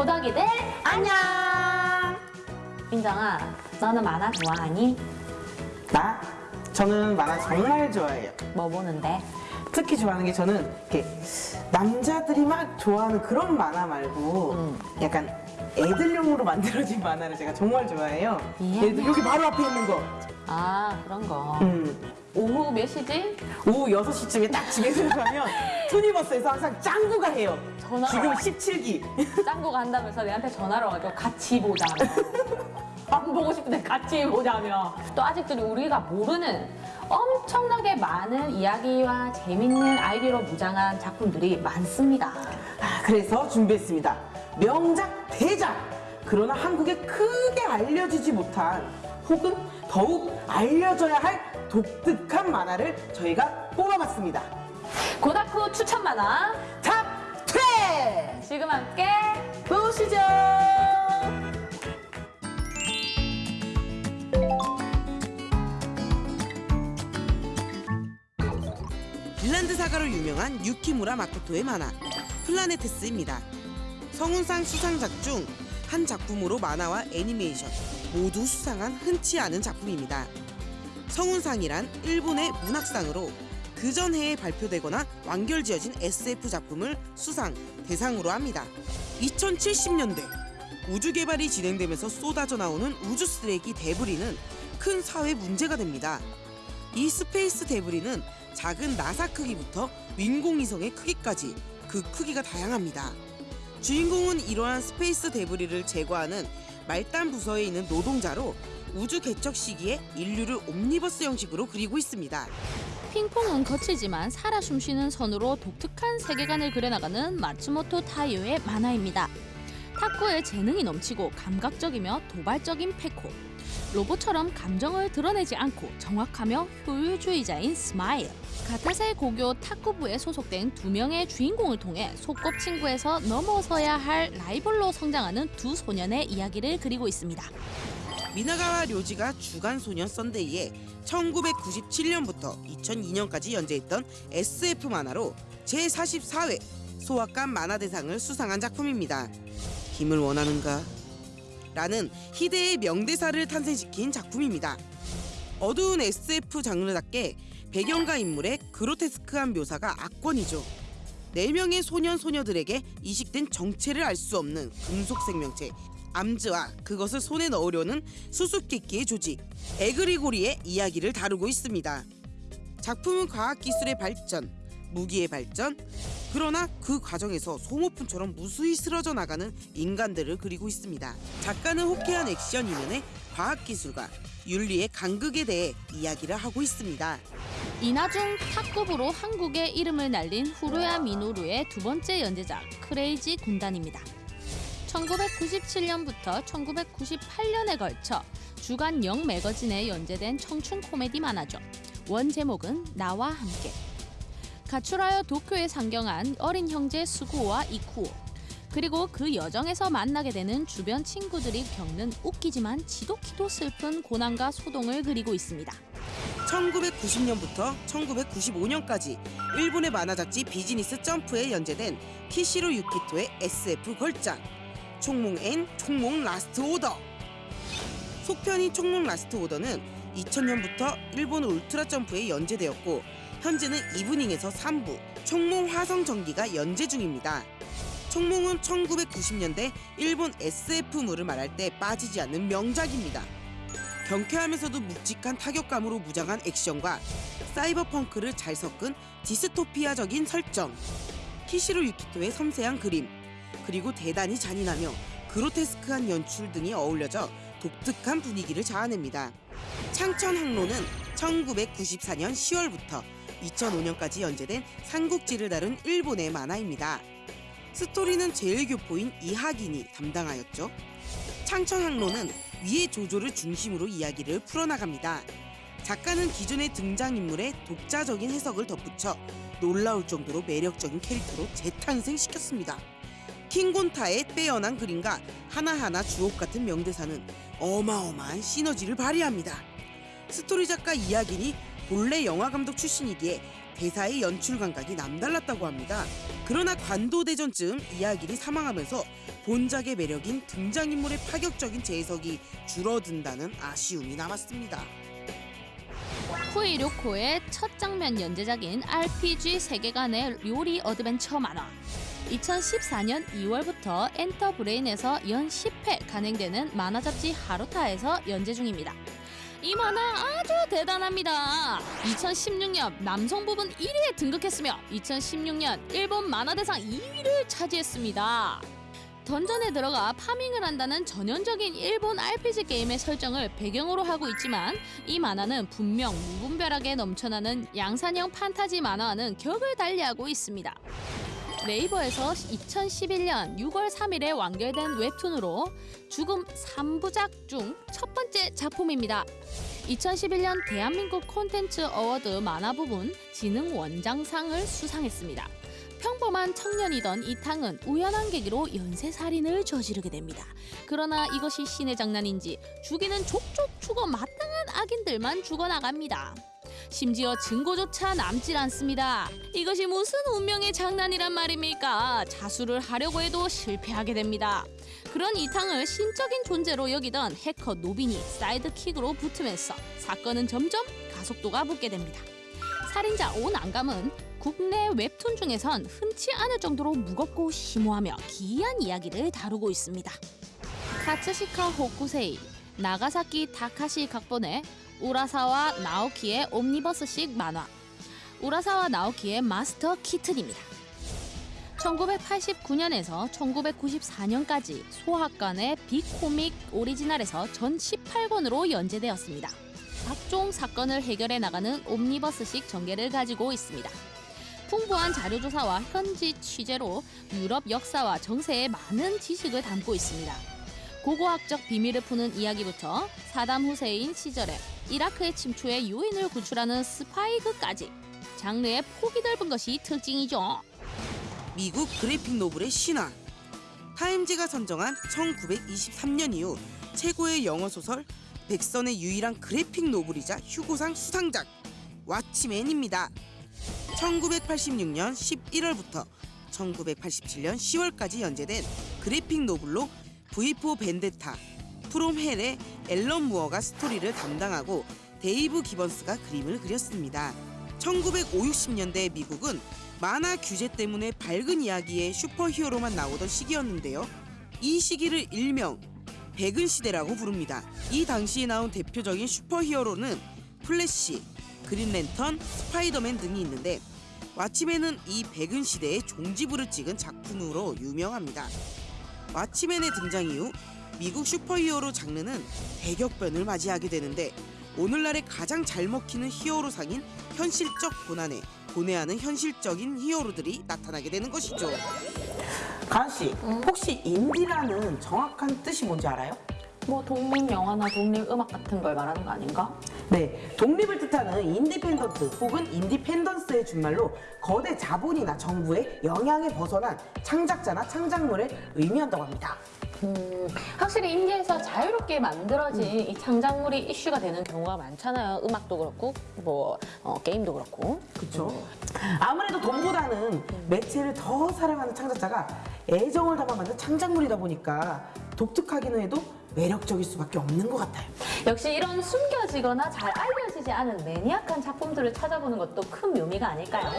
녀석이들 안녕. 민정아, 너는 만화 좋아하니? 나? 저는 만화 정말 좋아해요. 뭐 보는데? 특히 좋아하는 게 저는 이렇게 남자들이 막 좋아하는 그런 만화 말고 음. 약간 애들용으로 만들어진 만화를 제가 정말 좋아해요. 예. 여기 바로 앞에 있는 거. 아 그런 거. 음. 오후 몇 시지? 오후 6시쯤에 딱 집에 들어가면 투니버스에서 항상 짱구가 해요. 전화가 지금 와요. 17기. 짱구 간다면서 내한테 전화를 와가지고 같이 보자며. 안 보고 싶은데 같이 보자며. 또 아직도 우리가 모르는 엄청나게 많은 이야기와 재밌는 아이디어로 무장한 작품들이 많습니다. 아, 그래서 준비했습니다. 명작 대작! 그러나 한국에 크게 알려지지 못한 혹은 더욱 알려져야 할 독특한 만화를 저희가 뽑아봤습니다. 오다쿠 추천 만화 탑 10! 지금 함께 보시죠! 빈란드 사가로 유명한 유키무라 마코토의 만화 플라네테스입니다. 성운상 수상작 중 한 작품으로 만화와 애니메이션 모두 수상한 흔치 않은 작품입니다. 성운상이란 일본의 문학상으로 그 전 해에 발표되거나 완결지어진 SF 작품을 수상 대상으로 합니다. 2070년대 우주 개발이 진행되면서 쏟아져 나오는 우주 쓰레기 debris는 큰 사회 문제가 됩니다. 이 space debris는 작은 나사 크기부터 인공위성의 크기까지 그 크기가 다양합니다. 주인공은 이러한 스페이스 데브리를 제거하는 말단 부서에 있는 노동자로 우주 개척 시기의 인류를 옴니버스 형식으로 그리고 있습니다. 핑퐁은 거칠지만 살아 숨쉬는 선으로 독특한 세계관을 그려나가는 마츠모토 타이요의 만화입니다. 탁구에 재능이 넘치고 감각적이며 도발적인 페코. 로봇처럼 감정을 드러내지 않고 정확하며 효율주의자인 스마일. 가타세 고교 탁구부에 소속된 두 명의 주인공을 통해 소꿉친구에서 넘어서야 할 라이벌로 성장하는 두 소년의 이야기를 그리고 있습니다. 미나가와 료지가 주간 소년 썬데이에 1997년부터 2002년까지 연재했던 SF 만화로 제44회 소확감 만화대상을 수상한 작품입니다. 힘을 원하는가? 라는 희대의 명대사를 탄생시킨 작품입니다. 어두운 SF 장르답게 배경과 인물의 그로테스크한 묘사가 악권이죠. 네 명의 소년 소녀들에게 이식된 정체를 알 수 없는 금속 생명체 암즈와 그것을 손에 넣으려는 수수께끼의 조직 에그리고리의 이야기를 다루고 있습니다. 작품은 과학기술의 발전, 무기의 발전, 그러나 그 과정에서 소모품처럼 무수히 쓰러져 나가는 인간들을 그리고 있습니다. 작가는 호쾌한 액션 이면에 과학기술과 윤리의 간극에 대해 이야기를 하고 있습니다. 이나중 탁구부로 한국의 이름을 날린 후루야 미노루의 두 번째 연재작 크레이지 군단입니다. 1997년부터 1998년에 걸쳐 주간 영 매거진에 연재된 청춘 코미디 만화죠. 원 제목은 나와 함께. 가출하여 도쿄에 상경한 어린 형제 스구오와 이쿠오. 그리고 그 여정에서 만나게 되는 주변 친구들이 겪는 웃기지만 지독히도 슬픈 고난과 소동을 그리고 있습니다. 1990년부터 1995년까지 일본의 만화 잡지 비즈니스 점프에 연재된 키시로 유키토의 SF 걸작 총몽 and 총몽 Last Order 속편인 총몽 Last Order는 2000년부터 일본 울트라 점프에 연재되었고 현재는 이브닝에서 3부 총몽 화성 전기가 연재 중입니다. 총몽은 1990년대 일본 SF물을 말할 때 빠지지 않는 명작입니다. 경쾌하면서도 묵직한 타격감으로 무장한 액션과 사이버펑크를 잘 섞은 디스토피아적인 설정, 키시로 유키토의 섬세한 그림, 그리고 대단히 잔인하며 그로테스크한 연출 등이 어울려져 독특한 분위기를 자아냅니다. 창천 항로는 1994년 10월부터 2005년까지 연재된 삼국지를 다룬 일본의 만화입니다. 스토리는 제일 교포인 이하긴이 담당하였죠. 창천 항로는 위의 조조를 중심으로 이야기를 풀어나갑니다. 작가는 기존의 등장인물의 독자적인 해석을 덧붙여 놀라울 정도로 매력적인 캐릭터로 재탄생시켰습니다. 킹곤타의 빼어난 그림과 하나하나 주옥 같은 명대사는 어마어마한 시너지를 발휘합니다. 스토리 작가 이야기니 본래 영화 감독 출신이기에 대사의 연출 감각이 남달랐다고 합니다. 그러나 관도대전쯤 이야기를 사망하면서 본작의 매력인 등장인물의 파격적인 재해석이 줄어든다는 아쉬움이 남았습니다. 쿠이 료코의 첫 장편 연재작인 RPG 세계관의 요리 어드벤처 만화. 2014년 2월부터 엔터브레인에서 연 10회 간행되는 만화 잡지 하루타에서 연재 중입니다. 이 만화 아주 대단합니다. 2016년 남성 부문 1위에 등극했으며 2016년 일본 만화 대상 2위를 차지했습니다. dungeon에 들어가 farming을 한다는 전형적인 일본 RPG 게임의 설정을 배경으로 하고 있지만 이 만화는 분명 무분별하게 넘쳐나는 양산형 판타지 만화와는 격을 달리하고 있습니다. 네이버에서 2011년 6월 3일에 완결된 웹툰으로 죽음 3부작 중 첫 번째 작품입니다. 2011년 대한민국 콘텐츠 어워드 만화 부문 진흥 원장상을 수상했습니다. 평범한 청년이던 이탕은 우연한 계기로 연쇄살인을 저지르게 됩니다. 그러나 이것이 신의 장난인지 죽이는 족족 죽어 마땅한 악인들만 죽어나갑니다. 심지어 증거조차 남질 않습니다. 이것이 무슨 운명의 장난이란 말입니까? 자수를 하려고 해도 실패하게 됩니다. 그런 이탕을 신적인 존재로 여기던 해커 노빈이 사이드킥으로 붙으면서 사건은 점점 가속도가 붙게 됩니다. 살인자 오난감은 국내 웹툰 중에선 흔치 않을 정도로 무겁고 심오하며 기이한 이야기를 다루고 있습니다. 카츠시카 호쿠세이, 나가사키 타카시 각본의 우라사와 나오키의 옴니버스식 만화 우라사와 나오키의 마스터 키튼입니다. 1989년에서 1994년까지 소학관의 빅코믹 오리지널에서 전 18권으로 연재되었습니다. 각종 사건을 해결해 나가는 옴니버스식 전개를 가지고 있습니다. 풍부한 자료조사와 현지 취재로 유럽 역사와 정세의 많은 지식을 담고 있습니다. 고고학적 비밀을 푸는 이야기부터 사담 후세인 시절에 이라크의 침투에 요인을 구출하는 스파이극까지 장르의 폭이 넓은 것이 특징이죠. 미국 그래픽 노블의 신화 타임지가 선정한 1923년 이후 최고의 영어 소설 백선의 유일한 graphic novel이자 휴고상 수상작 왓치맨입니다. 1986년 11월부터 1987년 10월까지 연재된 그래픽 노블로 V4 벤데타, 프롬 헬의 앨런 무어가 스토리를 담당하고 데이브 기번스가 그림을 그렸습니다. 1950년대 미국은 만화 규제 때문에 밝은 이야기의 슈퍼히어로만 나오던 시기였는데요. 이 시기를 일명 백은 시대라고 부릅니다. 이 당시에 나온 대표적인 슈퍼히어로는 플래시, 그린랜턴, 스파이더맨 등이 있는데 왓치맨은 이 백은 시대의 종지부를 찍은 작품으로 유명합니다. 왓치맨의 등장 이후 미국 슈퍼히어로 장르는 대격변을 맞이하게 되는데 오늘날에 가장 잘 먹히는 히어로상인 현실적 고난에 고뇌하는 현실적인 히어로들이 나타나게 되는 것이죠. 가은 씨, 혹시 인디라는 정확한 뜻이 뭔지 알아요? 뭐 독립 영화나 독립 음악 같은 걸 말하는 거 아닌가? 네, 독립을 뜻하는 independent 혹은 independence의 준말로 거대 자본이나 정부의 영향에 벗어난 창작자나 창작물을 의미한다고 합니다. 음, 확실히 인디에서 자유롭게 만들어진 이 창작물이 이슈가 되는 경우가 많잖아요. 음악도 그렇고, 뭐, 어, 게임도 그렇고. 그렇죠? 아무래도 돈보다는 매체를 더 사랑하는 창작자가 애정을 담아 만든 창작물이다 보니까 독특하기는 해도 매력적일 수밖에 없는 것 같아요. 역시 이런 숨겨지거나 잘 알려지지 않은 매니악한 작품들을 찾아보는 것도 큰 묘미가 아닐까요?